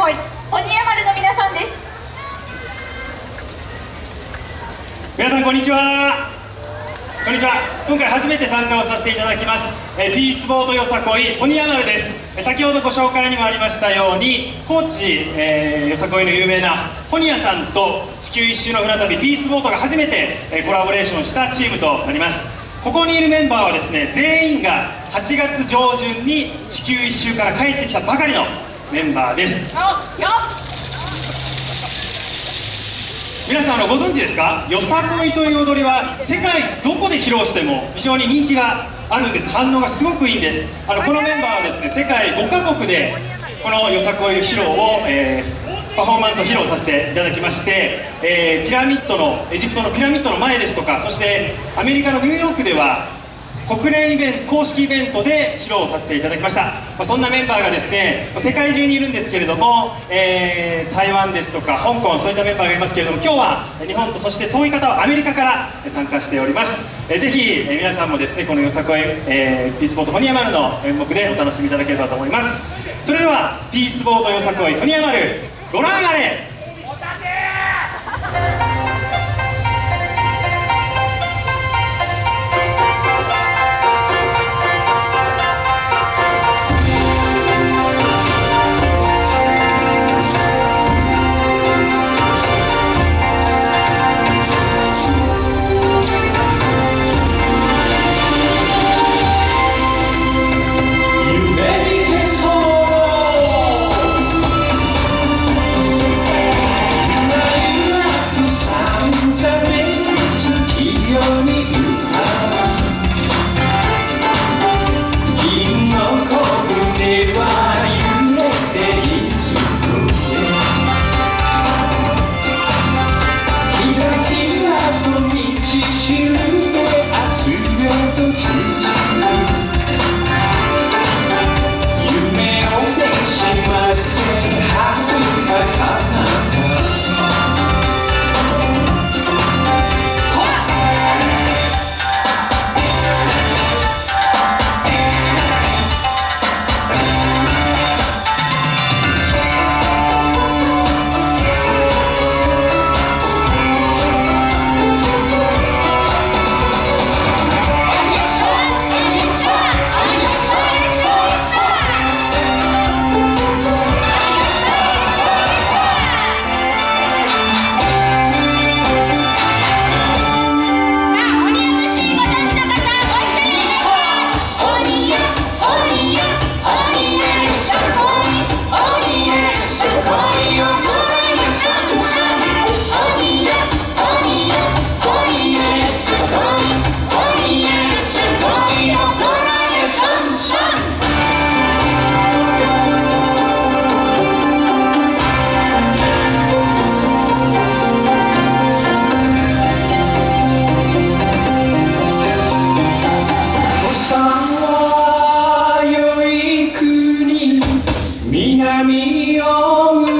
こい鬼山丸の皆さんです。皆さんこんにちは。こんにちは。今回初めて参加をさせていただきます。えピースボートよさこい鬼山丸です。先ほどご紹介にもありましたように高知、えー、よさこいの有名な本屋さんと地球一周の船旅ピースボートが初めてえコラボレーションしたチームとなります。ここにいるメンバーはですね全員が8月上旬に地球一周から帰ってきたばかりのメンバーです。皆さんあのご存知ですか？よさこいという踊りは世界どこで披露しても非常に人気があるんです。反応がすごくいいんです。あのこのメンバーはですね世界5カ国でこのよさこい披露を、えー、パフォーマンスを披露させていただきまして、えー、ピラミッドのエジプトのピラミッドの前ですとかそしてアメリカのニューヨークでは国連イベント公式イベントで披露させていただきました、まあ、そんなメンバーがですね世界中にいるんですけれども、えー、台湾ですとか香港そういったメンバーがいますけれども今日は日本とそして遠い方はアメリカから参加しております、えー、ぜひ、えー、皆さんもですねこのよさこい、えー、ピースボートホニヤマルの演目でお楽しみいただければと思います。それではピースボートよさこいホニヤマルご覧あれ南を